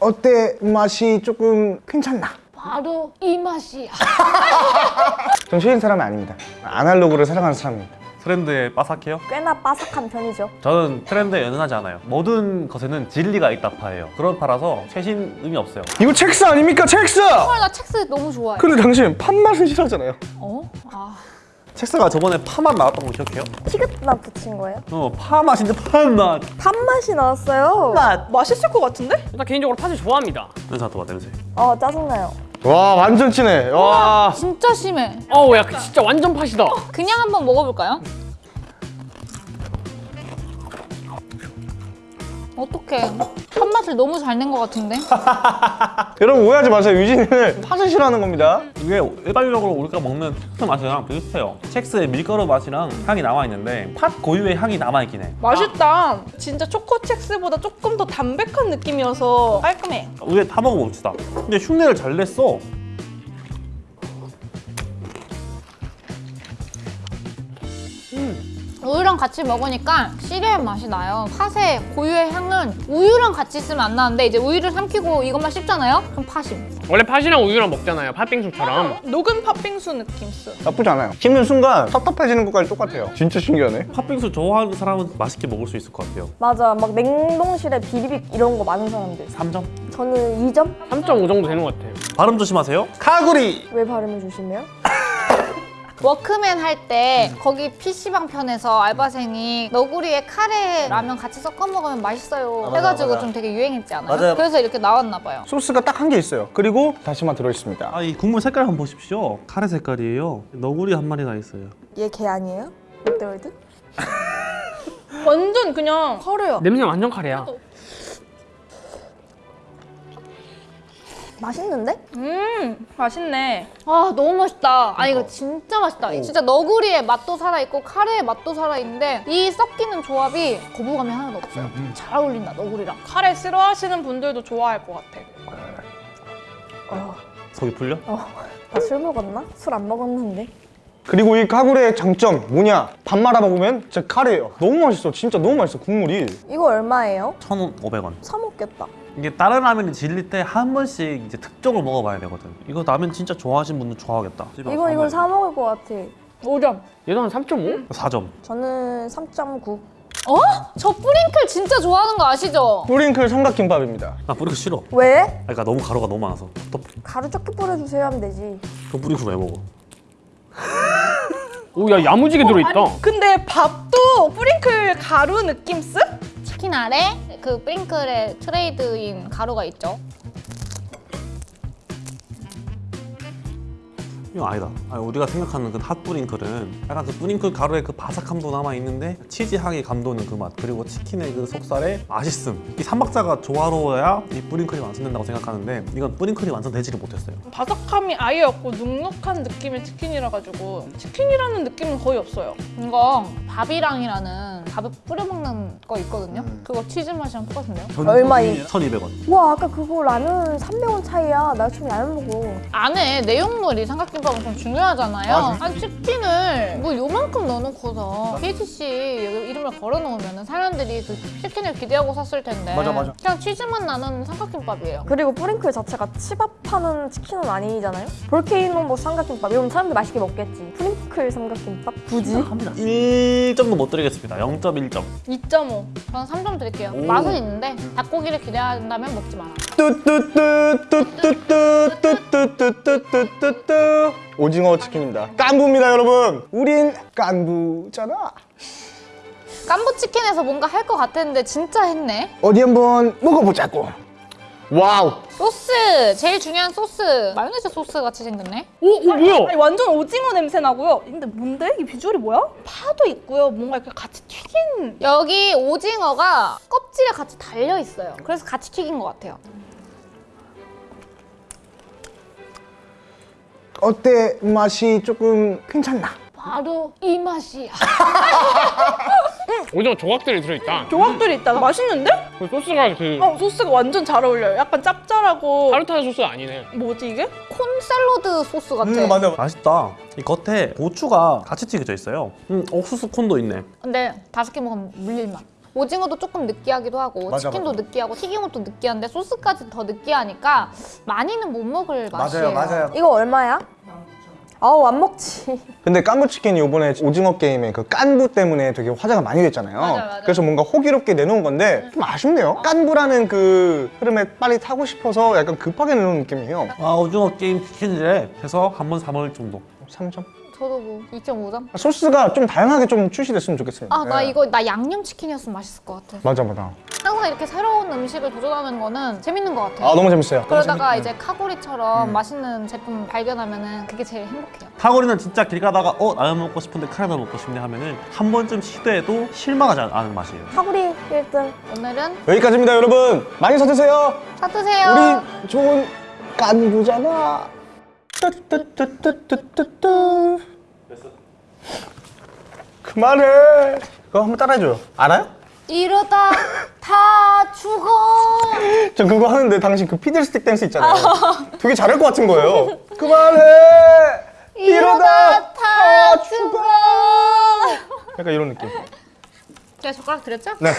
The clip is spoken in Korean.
어때? 맛이 조금 괜찮나? 바로 이 맛이야. 전 쉬운 사람이 아닙니다. 아날로그를 사랑하는 사람입니다. 트렌드에 빠삭해요? 꽤나 바삭한 편이죠. 저는 트렌드에 연연하지 않아요. 모든 것에는 진리가 있다 파예요. 그런 파라서 최신 의미 없어요. 이거 첵스 아닙니까? 첵스! 헐, 나 첵스 너무 좋아해. 근데 당신 팥맛은 싫어하잖아요. 어? 아. 첵스가 저번에 파맛 나왔던 거 기억해요? 티귿맛 붙인 거예요? 어, 파맛인데 파맛. 팥맛이 나왔어요. 맛있을 것 같은데? 일단 개인적으로 팥을 좋아합니다. 냄새 맡아봐, 냄새. 아 짜증나요. 와 완전 진해. 와. 진짜 심해. 어우 야 진짜 완전 팥이다. 그냥 한번 먹어볼까요? 어떡해. 팥맛을 너무 잘 낸 것 같은데? 여러분 오해하지 마세요. 유진이는 팥을 싫어하는 겁니다. 이게 일반적으로 우리가 먹는 첵스 맛이랑 비슷해요. 첵스의 밀가루 맛이랑 향이 남아있는데 팥 고유의 향이 남아있긴 해. 맛있다. 진짜 초코 첵스보다 조금 더 담백한 느낌이어서 깔끔해. 우리 다 먹어봅시다. 근데 흉내를 잘 냈어. 우유랑 같이 먹으니까 시리얼 맛이 나요. 팥의 고유의 향은 우유랑 같이 있으면 안 나는데 이제 우유를 삼키고 이것만 씹잖아요? 그럼 팥이. 원래 팥이랑 우유랑 먹잖아요. 팥빙수처럼. 녹은 팥빙수 느낌스. 나쁘지 않아요. 씹는 순간 텁텁해지는 것까지 똑같아요. 진짜 신기하네. 팥빙수 좋아하는 사람은 맛있게 먹을 수 있을 것 같아요. 맞아. 막 냉동실에 비비빅 이런 거 많은 사람들. 3점. 저는 2점? 3.5 정도 되는 것 같아요. 발음 조심하세요. 카구리. 왜 발음을 조심해요? 워크맨 할 때 거기 PC방 편에서 알바생이 너구리에 카레 라면 같이 섞어 먹으면 맛있어요 해가지고 좀 되게 유행했지 않아요? 맞아요. 그래서 이렇게 나왔나 봐요 소스가 딱 한 개 있어요. 그리고 다시마 들어있습니다. 아, 이 국물 색깔 한번 보십시오. 카레 색깔이에요. 너구리 한 마리가 있어요. 얘 개 아니에요? 롯데월드? 완전 그냥 커래요. 냄새 완전 카레야. 맛있는데? 음 맛있네. 아 너무 맛있다 아니 이거 진짜 맛있다 진짜 너구리의 맛도 살아있고 카레의 맛도 살아있는데 이 섞이는 조합이 거부감이 하나도 없어요 잘 어울린다 너구리랑 카레 싫어하시는 분들도 좋아할 것 같아. 어, 속이 풀려? 어. 나 술 먹었나? 술 안 먹었는데. 그리고 이 카구리의 장점 뭐냐? 밥 말아 먹으면 진짜 카레예요. 너무 맛있어. 진짜 너무 맛있어. 국물이. 이거 얼마예요? 1,500원. 사 먹겠다. 이게 다른 라면이 질릴 때 한 번씩 이제 특종을 먹어봐야 되거든. 이거 라면 진짜 좋아하시는 분들 좋아하겠다. 이거 이걸 사 먹을 것 같아. 5점. 얘도 한 3.5? 4점. 저는 3.9. 어? 저 뿌링클 진짜 좋아하는 거 아시죠? 뿌링클 삼각김밥입니다. 나 뿌링클 싫어. 왜? 그러니까 너무 가루가 너무 많아서. 또, 가루 적게 뿌려주세요 하면 되지. 또 뿌링클 왜 먹어? 오야 야무지게 들어있다. 근데 밥도 뿌링클 가루 느낌스? 치킨 아래 그 뿌링클의 트레이드마크인 가루가 있죠 이거 아니다. 아니, 우리가 생각하는 그 핫뿌링클은 약간 그 뿌링클 가루의 그 바삭함도 남아 있는데 치즈 향이 감도는 그 맛 그리고 치킨의 그 속살의 맛있음 이 삼박자가 조화로워야 이 뿌링클이 완성된다고 생각하는데 이건 뿌링클이 완성되지를 못했어요. 바삭함이 아예 없고 눅눅한 느낌의 치킨이라 가지고 치킨이라는 느낌은 거의 없어요. 이거 밥이랑이라는 밥에 뿌려 먹는 거 있거든요 그거 치즈 맛이랑 똑같은데요? 얼마 이? 1,200원. 와 아까 그거 라면 300원 차이야. 나 지금 라면 먹어. 안에 내용물이 삼각김밥은 좀 중요하잖아요. 아니 치킨을 뭐 요만큼 넣어놓고서 KTC 이름을 걸어놓으면 사람들이 그 치킨을 기대하고 샀을 텐데 맞아, 맞아. 그냥 치즈만 나는 삼각김밥이에요. 그리고 뿌링클 자체가 치밥하는 치킨은 아니잖아요? 볼케이노 뭐 삼각김밥 이러면 사람들 맛있게 먹겠지. 뿌링클 삼각김밥? 굳이? 1점도 못 드리겠습니다. 0.1점. 2.5. 저는 3점 드릴게요. 맛은 있는데 닭고기를 기대한다면 먹지 마라. 뚜뚜뚜뚜뚜뚜뚜뚜뚜뚜뚜 오징어 치킨입니다. 깐부입니다, 여러분. 우린 깐부잖아. 깐부 치킨에서 뭔가 할 것 같았는데 진짜 했네. 어디 한번 먹어보자고. Wow. 소스! 제일 중요한 소스. 마요네즈 소스 같이 생겼네. 오, 오 뭐야? 아니 완전 오징어 냄새 나고요. 근데 뭔데? 이 비주얼이 뭐야? 파도 있고요. 뭔가 이렇게 같이 튀긴 여기 오징어가 껍질에 같이 달려 있어요. 그래서 같이 튀긴 것 같아요. 어때? 맛이 조금 괜찮나? 바로 이 맛이야. 오징어 조각들이 들어있다. 조각들이 있다. 맛있는데? 그 소스가 그 어 소스가 완전 잘 어울려요. 약간 짭짤하고 타르타르 소스 아니네. 뭐지 이게? 콘 샐러드 소스 같아. 맞아. 맛있다. 이 겉에 고추가 같이 튀겨져 있어요. 음, 옥수수 콘도 있네. 근데 다섯 개 먹으면 물릴 맛. 오징어도 조금 느끼하기도 하고 맞아, 치킨도 맞아. 느끼하고 튀긴 것도 느끼한데 소스까지 더 느끼하니까 많이는 못 먹을 맛이에요. 이거 얼마야? 아우 안 먹지. 근데 깐부치킨이 이번에 오징어 게임에 그 깐부 때문에 되게 화제가 많이 됐잖아요. 맞아, 맞아. 그래서 뭔가 호기롭게 내놓은 건데 좀 아쉽네요. 깐부라는 그 흐름에 빨리 타고 싶어서 약간 급하게 내놓은 느낌이에요. 아 오징어 게임 치킨이래 해서 한 번 사 먹을 정도 3점. 저도 뭐 2.5점. 소스가 좀 다양하게 좀 출시됐으면 좋겠습니다. 아나 예. 이거 나 양념 치킨이었으면 맛있을 것 같아. 맞아 맞아. 항상 이렇게 새로운 음식을 도전하는 거는 재밌는 것 같아요. 아 너무 재밌어요. 그러다가 이제 카고리처럼 맛있는 제품 발견하면 은 그게 제일 행복해요. 타고리는 진짜 길 가다가 어 라면 먹고 싶은데 카레도 먹고 싶네 하면 은 한 번쯤 시도해도 실망하지 않- 않은 맛이에요 카구리 1등. 오늘은 여기까지입니다 여러분. 많이 사드세요. 사드세요. 우리 좋은 깐부잖아. 뚜뚜뚜뚜뚜뚜뚜. 그만해. 그거 한번 따라해줘요. 알아요? 이러다 다 죽어. 저 그거 하는데 당신 그 피들스틱 댄스 있잖아요. 되게 잘할 것 같은 거예요. 그만해. 이러다 다 죽어. 약간 이런 느낌. 제가 젓가락 드렸죠? 네.